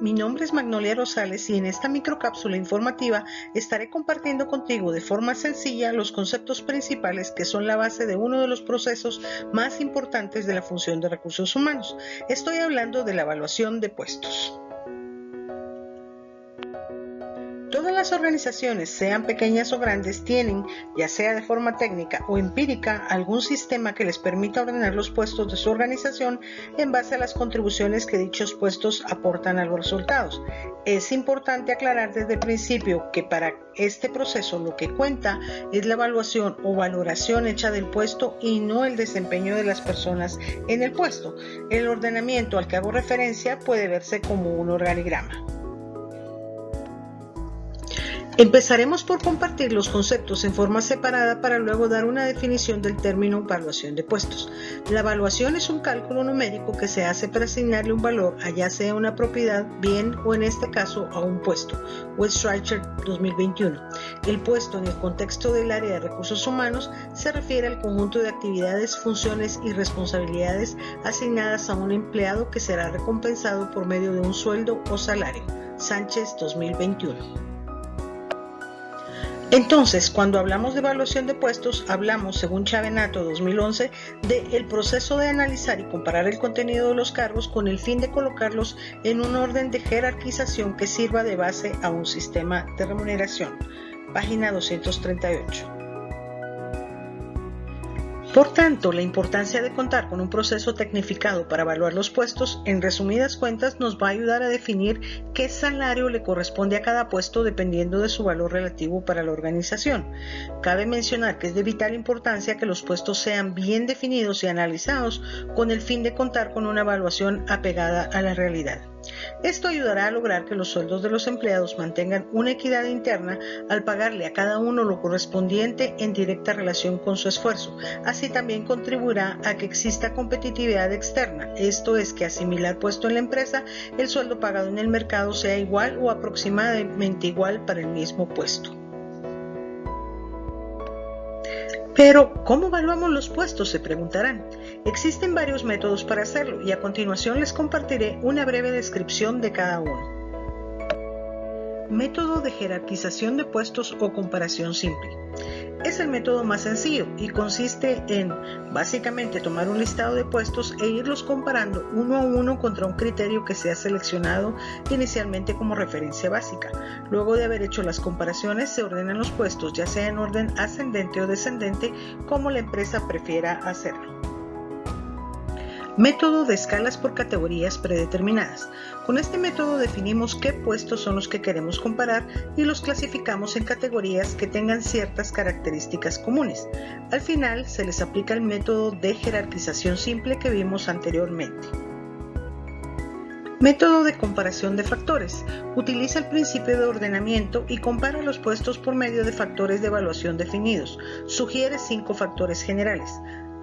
mi nombre es Magnolia Rosales y en esta microcápsula informativa estaré compartiendo contigo de forma sencilla los conceptos principales que son la base de uno de los procesos más importantes de la función de recursos humanos. Estoy hablando de la evaluación de puestos. Todas las organizaciones, sean pequeñas o grandes, tienen, ya sea de forma técnica o empírica, algún sistema que les permita ordenar los puestos de su organización en base a las contribuciones que dichos puestos aportan a los resultados. Es importante aclarar desde el principio que para este proceso lo que cuenta es la evaluación o valoración hecha del puesto y no el desempeño de las personas en el puesto. El ordenamiento al que hago referencia puede verse como un organigrama. Empezaremos por compartir los conceptos en forma separada para luego dar una definición del término evaluación de puestos. La evaluación es un cálculo numérico que se hace para asignarle un valor a ya sea una propiedad, bien o en este caso a un puesto. Weststreicher 2021. El puesto en el contexto del área de recursos humanos se refiere al conjunto de actividades, funciones y responsabilidades asignadas a un empleado que será recompensado por medio de un sueldo o salario. Sánchez 2021. Entonces, cuando hablamos de evaluación de puestos, hablamos, según Chavenato 2011, del proceso de analizar y comparar el contenido de los cargos con el fin de colocarlos en un orden de jerarquización que sirva de base a un sistema de remuneración. Página 238. Por tanto, la importancia de contar con un proceso tecnificado para evaluar los puestos, en resumidas cuentas, nos va a ayudar a definir qué salario le corresponde a cada puesto dependiendo de su valor relativo para la organización. Cabe mencionar que es de vital importancia que los puestos sean bien definidos y analizados con el fin de contar con una evaluación apegada a la realidad. Esto ayudará a lograr que los sueldos de los empleados mantengan una equidad interna al pagarle a cada uno lo correspondiente en directa relación con su esfuerzo. Así también contribuirá a que exista competitividad externa, esto es que asimilar puesto en la empresa, el sueldo pagado en el mercado sea igual o aproximadamente igual para el mismo puesto. Pero, ¿cómo evaluamos los puestos? Se preguntarán. Existen varios métodos para hacerlo y a continuación les compartiré una breve descripción de cada uno. Método de jerarquización de puestos o comparación simple. Es el método más sencillo y consiste en básicamente tomar un listado de puestos e irlos comparando uno a uno contra un criterio que se ha seleccionado inicialmente como referencia básica. Luego de haber hecho las comparaciones se ordenan los puestos ya sea en orden ascendente o descendente como la empresa prefiera hacerlo. Método de escalas por categorías predeterminadas. Con este método definimos qué puestos son los que queremos comparar y los clasificamos en categorías que tengan ciertas características comunes. Al final se les aplica el método de jerarquización simple que vimos anteriormente. Método de comparación de factores. Utiliza el principio de ordenamiento y compara los puestos por medio de factores de evaluación definidos. Sugiere cinco factores generales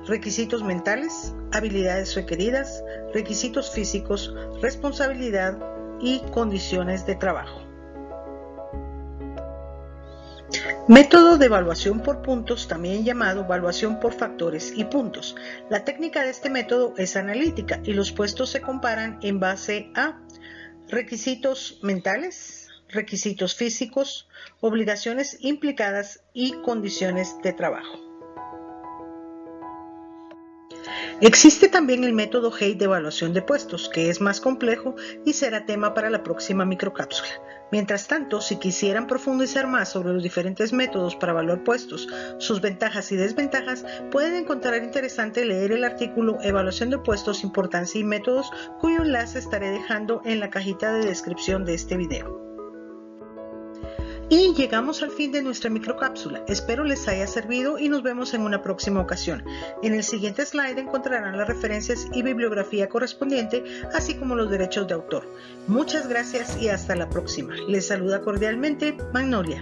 requisitos mentales, habilidades requeridas, requisitos físicos, responsabilidad y condiciones de trabajo. Método de evaluación por puntos, también llamado evaluación por factores y puntos. La técnica de este método es analítica y los puestos se comparan en base a requisitos mentales, requisitos físicos, obligaciones implicadas y condiciones de trabajo. Existe también el método Hay de evaluación de puestos, que es más complejo y será tema para la próxima microcápsula. Mientras tanto, si quisieran profundizar más sobre los diferentes métodos para evaluar puestos, sus ventajas y desventajas, pueden encontrar interesante leer el artículo Evaluación de puestos, importancia y métodos, cuyo enlace estaré dejando en la cajita de descripción de este video. Y llegamos al fin de nuestra microcápsula. Espero les haya servido y nos vemos en una próxima ocasión. En el siguiente slide encontrarán las referencias y bibliografía correspondiente, así como los derechos de autor. Muchas gracias y hasta la próxima. Les saluda cordialmente Magnolia.